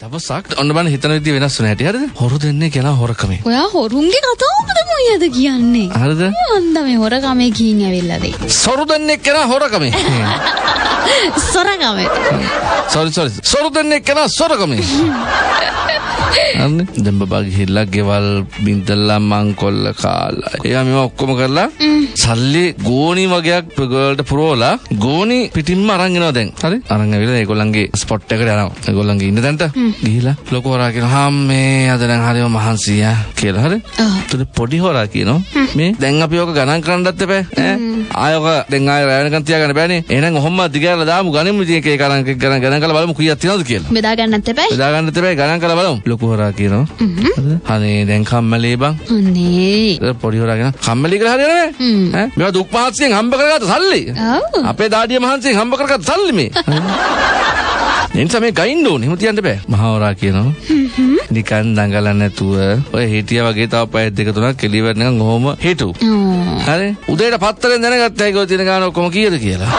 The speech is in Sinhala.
දවසක් ඔන්න බලන්න හිතන විදිය වෙනස් වෙන හැටි හරිද? හොරු දෙන්නේ කියලා හොරකමේ. ඔයා හොරුන්ගේ කතාවද මොයද කියන්නේ? හරිද? අන්ද මේ හොරකමේ ගිහින් ඇවිල්ලාද? සොරු දෙන්නේ කියලා හොරකමේ. සොරකමේ. Sorry sorry. සොරු දෙන්නේ කියලා සොරකමේ. අන්න දැන් බබා ගිහිල්ලා ගෙවල් බින්දල්ලා මංකොල්ල කාලා. එයා මේවා ඔක්කොම කරලා සල්ලි ගෝණි වගේක් ගෝල්ට පුරවලා ගෝණි පිටින්ම අරන් එනවා දැන්. හරි? අරන් ඇවිල්ලා ඒගොල්ලන්ගේ ස්පොට් එකට යනවා. ඒගොල්ලන්ගේ ඉන්න තැනට. ගිහිලා ලොකු හොරා කියනවා "හම්මේ අද දැන් හරිම මහන්සිය" කියලා. හරි? එතකොට පොඩි හොරා කියනවා. මේ? දැන් අපි ඔක ගණන් කරන්නත් එපා. ඈ? ආය ඔක දැන් ආය රැ වෙනකන් තියාගන්න බෑනේ. එහෙනම් ඔහොම දිගහැරලා දාමු. ගණිමු ඉතින් එක එක ගණන් කරලා බලමු. කීයක් තියෙනවද කියලා. බෙදා ගන්නත් එපැයි. බෙදා ගන්නත් එපා. ගණන් කරලා බලමු. ලොකු හොරා කියනවා. හරිද? අනේ දැන් කම්මැලි බං. අනේ. පොඩි හොරා කියනවා. කම්මැලි කියලා හරියන්නේ හ්ම්. ඈ? මේවා දුක් මහන්සියෙන් හම්බ කරගත්ත සල්ලි. ඔව්. අපේ දාඩිය මහන්සියෙන් හම්බ කරගත්ත සල්ලි මේ. එනිසා මේ ගයින්න ඕනේ. එහෙම තියන්න බෑ. මහවරා කියනවා. නිකන් දඟලන්න නැතුව ඔය හිටියා වගේ තව පැය දෙක තුනක් කෙලිය වෙනකන් ඔහොම හිටු. හරි? උදේට පත්තරෙන් දැනගත්තා ඒක ඔය තියෙන ගාන ඔක්කොම කීයද කියලා